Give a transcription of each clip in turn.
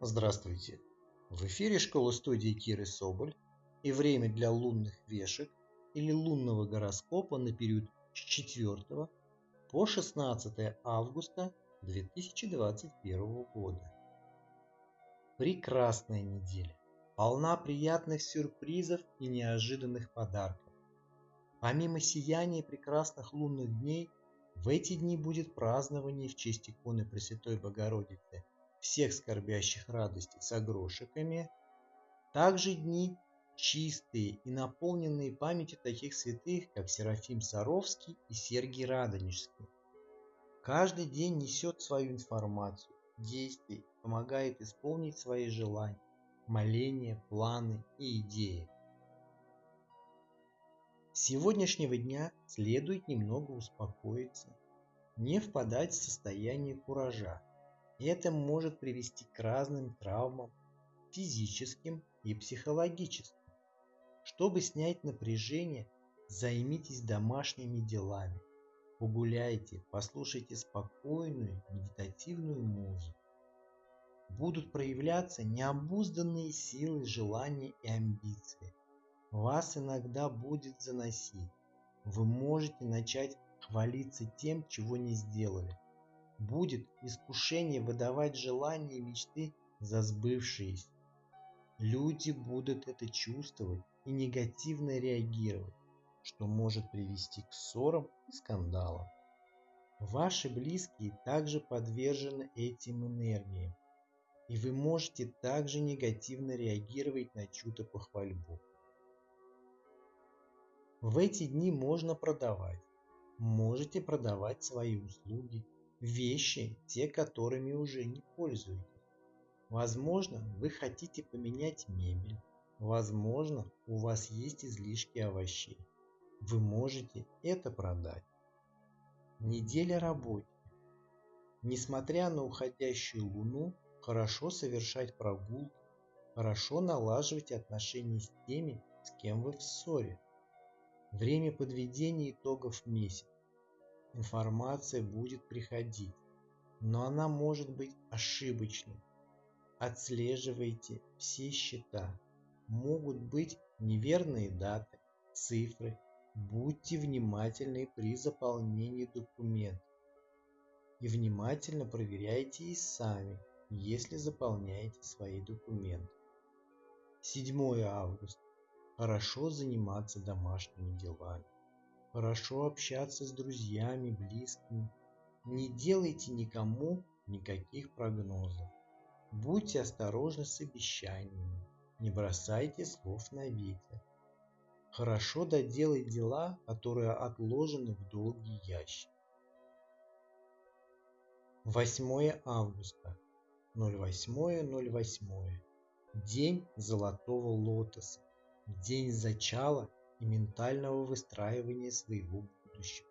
Здравствуйте! В эфире школа-студии Киры Соболь и время для лунных вешек или лунного гороскопа на период с 4 по 16 августа 2021 года. Прекрасная неделя, полна приятных сюрпризов и неожиданных подарков. Помимо сияния прекрасных лунных дней, в эти дни будет празднование в честь иконы Пресвятой Богородицы – всех скорбящих радости с огрошиками, также дни чистые и наполненные памятью таких святых, как Серафим Саровский и Сергий Радонежский. Каждый день несет свою информацию, действий, помогает исполнить свои желания, моления, планы и идеи. С сегодняшнего дня следует немного успокоиться, не впадать в состояние куража, это может привести к разным травмам, физическим и психологическим. Чтобы снять напряжение, займитесь домашними делами. Погуляйте, послушайте спокойную медитативную музыку. Будут проявляться необузданные силы, желания и амбиции. Вас иногда будет заносить. Вы можете начать хвалиться тем, чего не сделали будет искушение выдавать желания и мечты за сбывшиеся. Люди будут это чувствовать и негативно реагировать, что может привести к ссорам и скандалам. Ваши близкие также подвержены этим энергиям, и вы можете также негативно реагировать на чью-то похвальбу. В эти дни можно продавать, можете продавать свои услуги, вещи, те, которыми уже не пользуетесь. Возможно, вы хотите поменять мебель. Возможно, у вас есть излишки овощей. Вы можете это продать. Неделя работы. Несмотря на уходящую луну, хорошо совершать прогулки, хорошо налаживать отношения с теми, с кем вы в ссоре. Время подведения итогов месяца. Информация будет приходить, но она может быть ошибочной. Отслеживайте все счета. Могут быть неверные даты, цифры. Будьте внимательны при заполнении документов. И внимательно проверяйте и сами, если заполняете свои документы. 7 августа. Хорошо заниматься домашними делами. Хорошо общаться с друзьями, близкими. Не делайте никому никаких прогнозов. Будьте осторожны с обещаниями. Не бросайте слов на ветер. Хорошо доделать дела, которые отложены в долгий ящик. 8 августа. 08.08. День золотого лотоса. День зачала и ментального выстраивания своего будущего.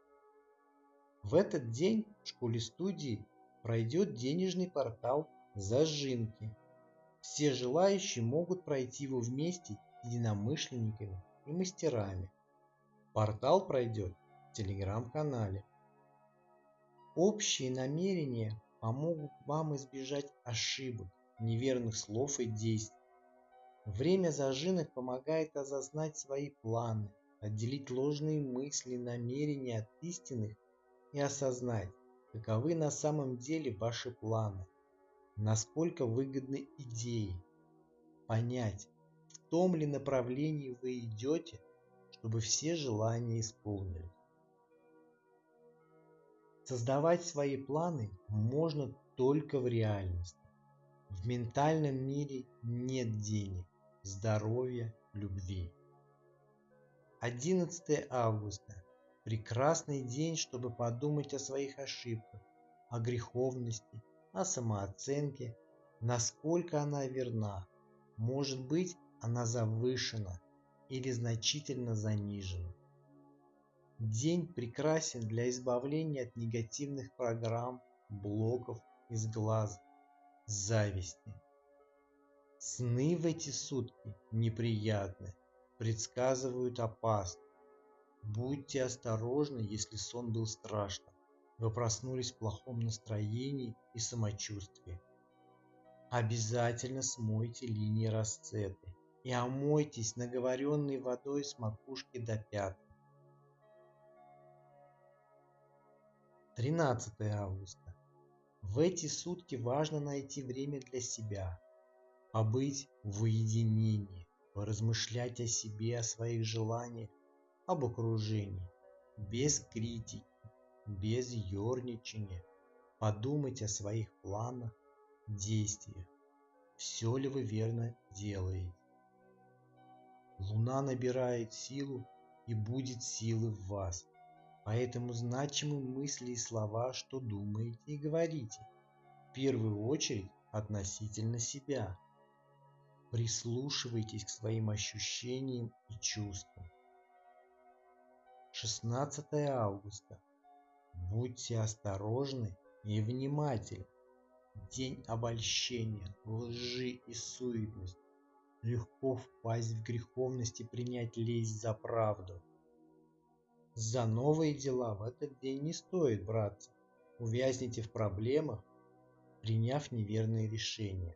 В этот день в школе-студии пройдет денежный портал «Зажинки». Все желающие могут пройти его вместе с единомышленниками и мастерами. Портал пройдет в телеграм-канале. Общие намерения помогут вам избежать ошибок, неверных слов и действий, Время зажинок помогает осознать свои планы, отделить ложные мысли, намерения от истинных и осознать, каковы на самом деле ваши планы, насколько выгодны идеи, понять, в том ли направлении вы идете, чтобы все желания исполнились. Создавать свои планы можно только в реальности. В ментальном мире нет денег, здоровья, любви. 11 августа. Прекрасный день, чтобы подумать о своих ошибках, о греховности, о самооценке, насколько она верна. Может быть, она завышена или значительно занижена. День прекрасен для избавления от негативных программ, блоков из глаз, зависти. Сны в эти сутки неприятны, предсказывают опасность. Будьте осторожны, если сон был страшным. Вы проснулись в плохом настроении и самочувствии. Обязательно смойте линии расцеты и омойтесь наговоренной водой с макушки до пят. 13 августа. В эти сутки важно найти время для себя, побыть в уединении, поразмышлять о себе, о своих желаниях, об окружении, без критики, без ерничания, подумать о своих планах, действиях. Все ли вы верно делаете? Луна набирает силу и будет силы в вас. Поэтому значимы мысли и слова, что думаете и говорите. В первую очередь относительно себя. Прислушивайтесь к своим ощущениям и чувствам. 16 августа. Будьте осторожны и внимательны. День обольщения, лжи и суетности. Легко впасть в греховность и принять лесть за правду. За новые дела в этот день не стоит браться. Увязнете в проблемах, приняв неверные решения.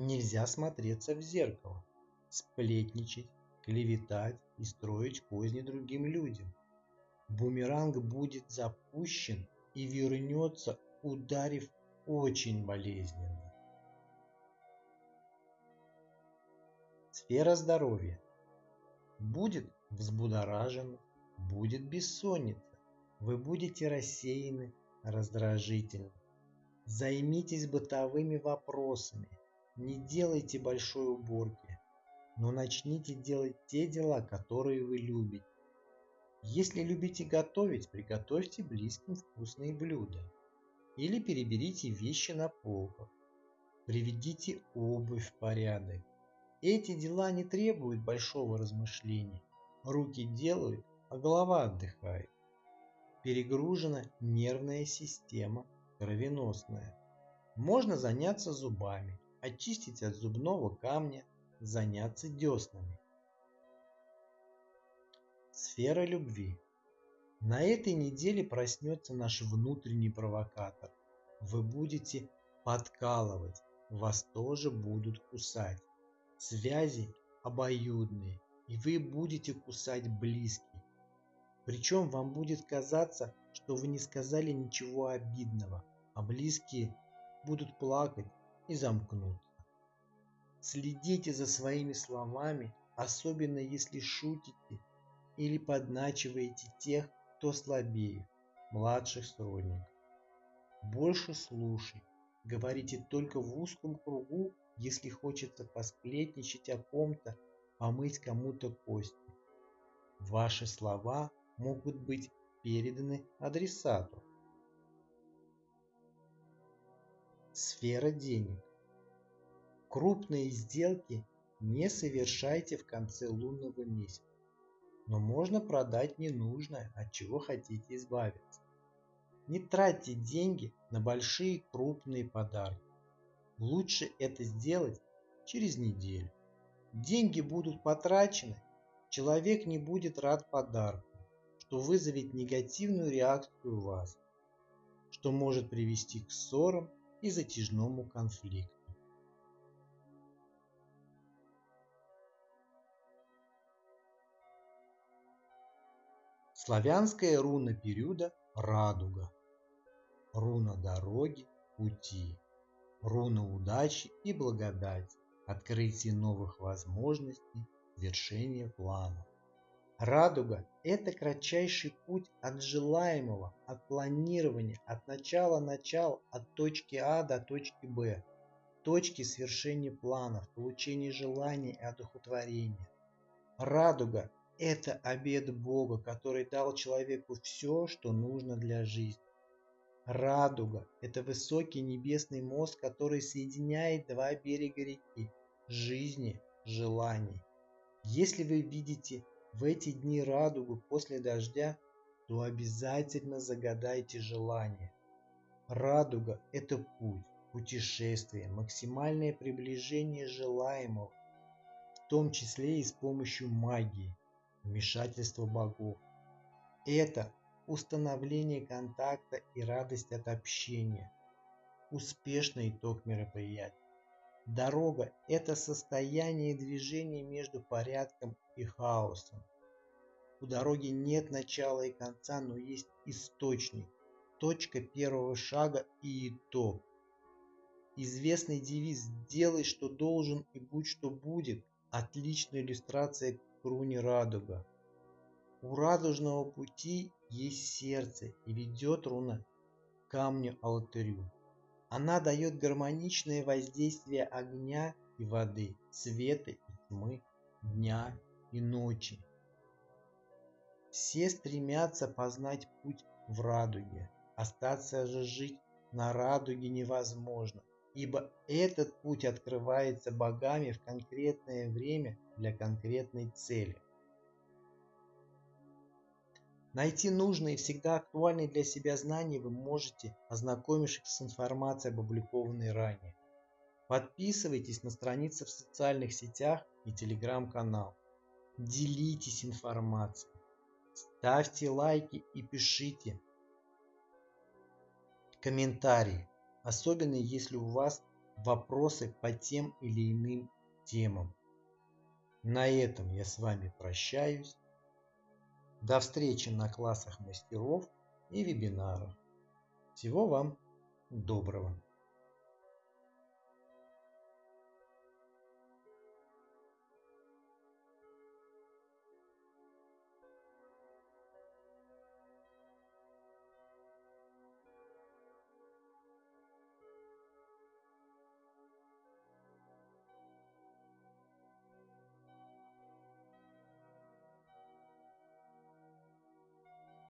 Нельзя смотреться в зеркало, сплетничать, клеветать и строить козни другим людям. Бумеранг будет запущен и вернется, ударив очень болезненно. Сфера здоровья. Будет взбудоражен, будет бессонница, вы будете рассеяны, раздражительны. Займитесь бытовыми вопросами, не делайте большой уборки, но начните делать те дела, которые вы любите. Если любите готовить, приготовьте близким вкусные блюда. Или переберите вещи на полках. Приведите обувь в порядок. Эти дела не требуют большого размышления. Руки делают, а голова отдыхает. Перегружена нервная система, кровеносная. Можно заняться зубами, очистить от зубного камня, заняться деснами. Сфера любви. На этой неделе проснется наш внутренний провокатор. Вы будете подкалывать, вас тоже будут кусать. Связи обоюдные, и вы будете кусать близких. Причем вам будет казаться, что вы не сказали ничего обидного, а близкие будут плакать и замкнуться. Следите за своими словами, особенно если шутите или подначиваете тех, кто слабее, младших сродников. Больше слушай, говорите только в узком кругу если хочется посплетничать о ком-то, помыть кому-то кости. Ваши слова могут быть переданы адресату. Сфера денег. Крупные сделки не совершайте в конце лунного месяца, но можно продать ненужное, от чего хотите избавиться. Не тратьте деньги на большие крупные подарки. Лучше это сделать через неделю. Деньги будут потрачены, человек не будет рад подарку, что вызовет негативную реакцию у вас, что может привести к ссорам и затяжному конфликту. Славянская руна периода – радуга. Руна дороги, пути руна удачи и благодати, открытие новых возможностей, вершение планов. Радуга – это кратчайший путь от желаемого, от планирования, от начала начал, от точки А до точки Б, точки свершения планов, получения желаний и одухотворения. Радуга – это обед Бога, который дал человеку все, что нужно для жизни. Радуга – это высокий небесный мост, который соединяет два берега реки – жизни, желаний. Если вы видите в эти дни радугу после дождя, то обязательно загадайте желание. Радуга – это путь, путешествие, максимальное приближение желаемого, в том числе и с помощью магии, вмешательства богов. Это установление контакта и радость от общения. успешный итог мероприятия. Дорога – это состояние движения между порядком и хаосом. У дороги нет начала и конца, но есть источник, точка первого шага и итог. Известный девиз «Делай, что должен и будь, что будет» – отличная иллюстрация к руне радуга. У радужного пути есть сердце и ведет руна к камню алтарю. Она дает гармоничное воздействие огня и воды, света и тьмы, дня и ночи. Все стремятся познать путь в радуге. Остаться же жить на радуге невозможно, ибо этот путь открывается богами в конкретное время для конкретной цели. Найти нужные и всегда актуальные для себя знания вы можете, ознакомившись с информацией, опубликованной ранее. Подписывайтесь на страницы в социальных сетях и телеграм-канал. Делитесь информацией. Ставьте лайки и пишите комментарии, особенно если у вас вопросы по тем или иным темам. На этом я с вами прощаюсь. До встречи на классах мастеров и вебинарах. Всего вам доброго!